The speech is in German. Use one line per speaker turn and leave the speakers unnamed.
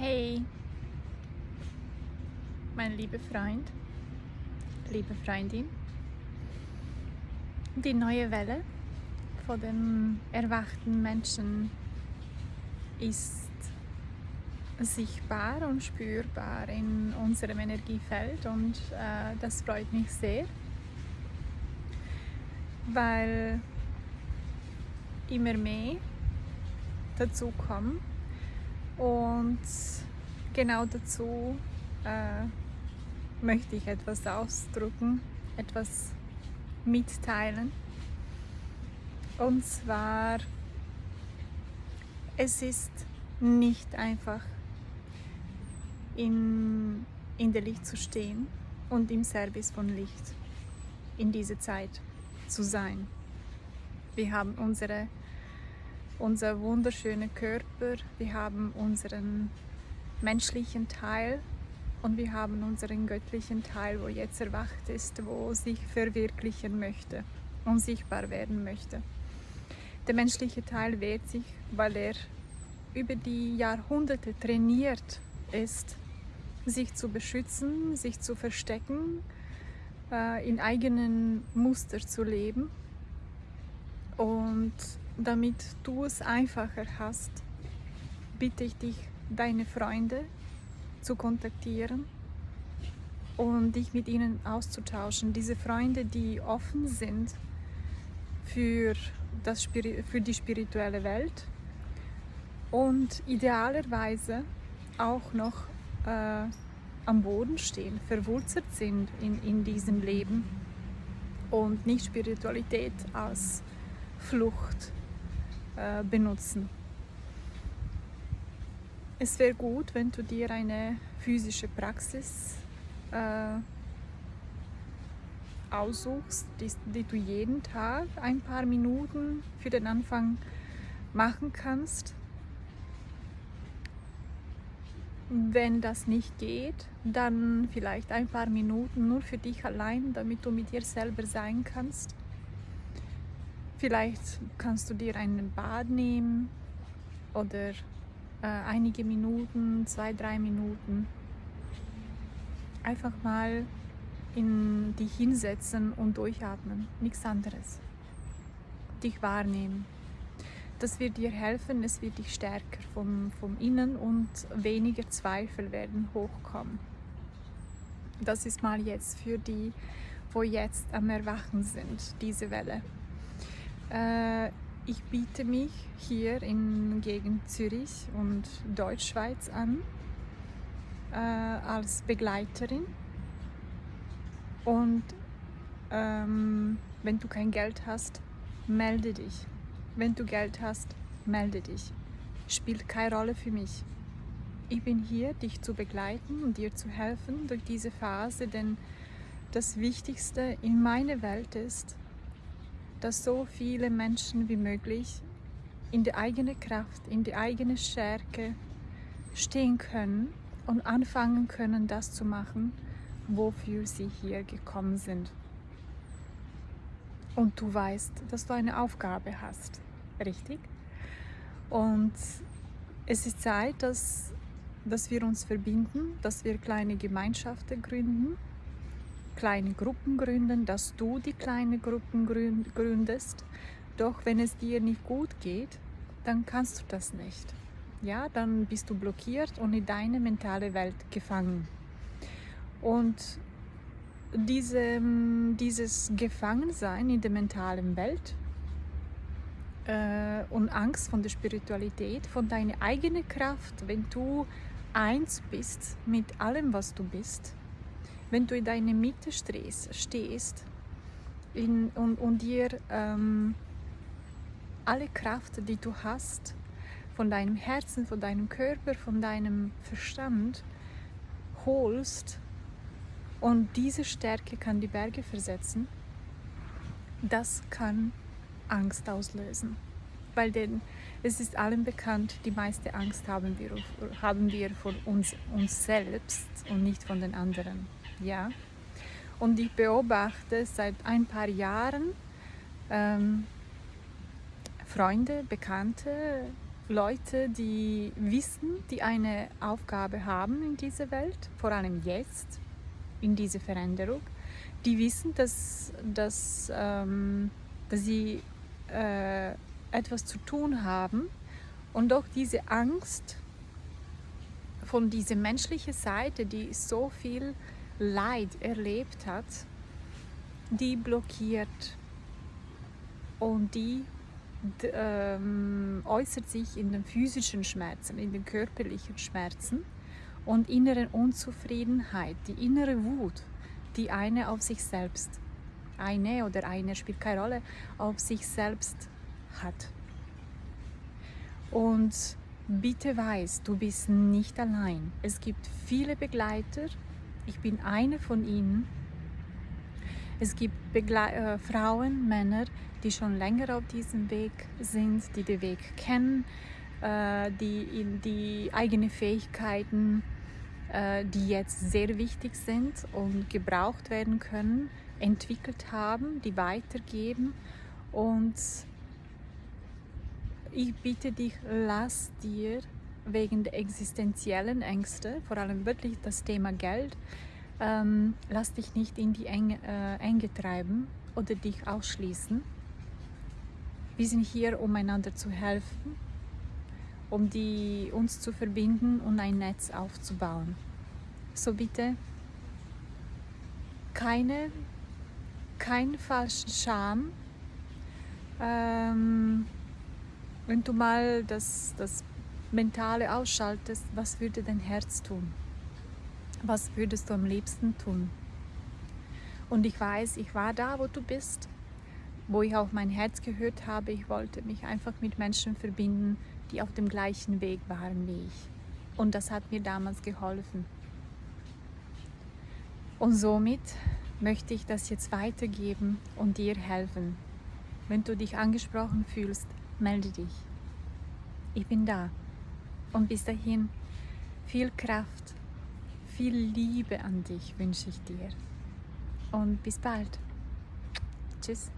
Hey, mein lieber Freund, liebe Freundin, die neue Welle von dem erwachten Menschen ist sichtbar und spürbar in unserem Energiefeld und äh, das freut mich sehr, weil immer mehr dazu kommen und genau dazu äh, möchte ich etwas ausdrücken, etwas mitteilen. Und zwar, es ist nicht einfach in, in der Licht zu stehen und im Service von Licht in dieser Zeit zu sein. Wir haben unsere unser wunderschöner Körper, wir haben unseren menschlichen Teil und wir haben unseren göttlichen Teil, wo jetzt erwacht ist, wo sich verwirklichen möchte und sichtbar werden möchte. Der menschliche Teil wehrt sich, weil er über die Jahrhunderte trainiert ist, sich zu beschützen, sich zu verstecken, äh, in eigenen Muster zu leben und damit du es einfacher hast, bitte ich dich, deine Freunde zu kontaktieren und dich mit ihnen auszutauschen. Diese Freunde, die offen sind für, das, für die spirituelle Welt und idealerweise auch noch äh, am Boden stehen, verwurzelt sind in, in diesem Leben und nicht Spiritualität als Flucht äh, benutzen. Es wäre gut, wenn du dir eine physische Praxis äh, aussuchst, die, die, du jeden Tag ein paar Minuten für den Anfang machen kannst. Wenn das nicht geht, dann vielleicht ein paar Minuten nur für dich allein, damit du mit dir selber sein kannst. Vielleicht kannst du dir einen Bad nehmen oder äh, einige Minuten, zwei, drei Minuten. Einfach mal in dich hinsetzen und durchatmen, nichts anderes. Dich wahrnehmen. Das wird dir helfen, es wird dich stärker vom, vom Innen und weniger Zweifel werden hochkommen. Das ist mal jetzt für die, wo jetzt am Erwachen sind, diese Welle. Äh, ich biete mich hier in Gegend Zürich und Deutschschweiz an äh, als Begleiterin. Und ähm, wenn du kein Geld hast, melde dich. Wenn du Geld hast, melde dich. Spielt keine Rolle für mich. Ich bin hier, dich zu begleiten und dir zu helfen durch diese Phase, denn das Wichtigste in meiner Welt ist, dass so viele Menschen wie möglich in die eigene Kraft, in die eigene Stärke stehen können und anfangen können, das zu machen, wofür sie hier gekommen sind. Und du weißt, dass du eine Aufgabe hast, richtig? Und es ist Zeit, dass, dass wir uns verbinden, dass wir kleine Gemeinschaften gründen, kleine Gruppen gründen, dass du die kleine Gruppen gründest. Doch wenn es dir nicht gut geht, dann kannst du das nicht. Ja, dann bist du blockiert und in deine mentale Welt gefangen. Und diese, dieses Gefangensein in der mentalen Welt äh, und Angst von der Spiritualität, von deiner eigenen Kraft, wenn du eins bist mit allem, was du bist, wenn du in deiner Mitte stehst in, und, und dir ähm, alle Kraft, die du hast, von deinem Herzen, von deinem Körper, von deinem Verstand holst und diese Stärke kann die Berge versetzen, das kann Angst auslösen. Weil denn es ist allen bekannt, die meiste Angst haben wir, haben wir von uns, uns selbst und nicht von den anderen ja. Und ich beobachte seit ein paar Jahren ähm, Freunde, Bekannte, Leute, die wissen, die eine Aufgabe haben in dieser Welt, vor allem jetzt, in dieser Veränderung, die wissen, dass, dass, ähm, dass sie äh, etwas zu tun haben und auch diese Angst von dieser menschlichen Seite, die so viel Leid erlebt hat, die blockiert und die ähm, äußert sich in den physischen Schmerzen, in den körperlichen Schmerzen und inneren Unzufriedenheit, die innere Wut, die eine auf sich selbst, eine oder eine spielt keine Rolle, auf sich selbst hat. Und bitte weiß, du bist nicht allein. Es gibt viele Begleiter. Ich bin eine von ihnen. Es gibt Begle äh, Frauen, Männer, die schon länger auf diesem Weg sind, die den Weg kennen, äh, die die eigenen Fähigkeiten, äh, die jetzt sehr wichtig sind und gebraucht werden können, entwickelt haben, die weitergeben und ich bitte dich, lass dir wegen der existenziellen Ängste, vor allem wirklich das Thema Geld, ähm, lass dich nicht in die Enge, äh, Enge treiben oder dich ausschließen. Wir sind hier, um einander zu helfen, um die, uns zu verbinden und ein Netz aufzubauen. So bitte keine, keinen falschen Scham. Ähm, wenn du mal das, das Mentale ausschaltest, was würde dein Herz tun? Was würdest du am liebsten tun? Und ich weiß, ich war da, wo du bist, wo ich auch mein Herz gehört habe. Ich wollte mich einfach mit Menschen verbinden, die auf dem gleichen Weg waren wie ich. Und das hat mir damals geholfen. Und somit möchte ich das jetzt weitergeben und dir helfen. Wenn du dich angesprochen fühlst, melde dich. Ich bin da. Und bis dahin viel Kraft, viel Liebe an dich wünsche ich dir. Und bis bald. Tschüss.